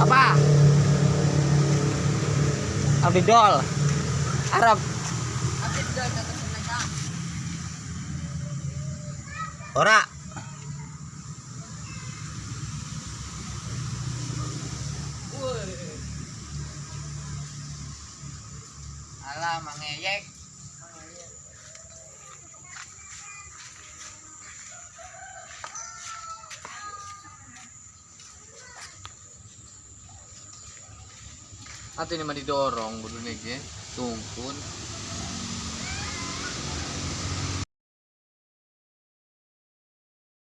apa? Abidol. Arab. Abidol kata Ora. Alah, mangeyek. Ato ini mah didorong kudu nih. Tungkun.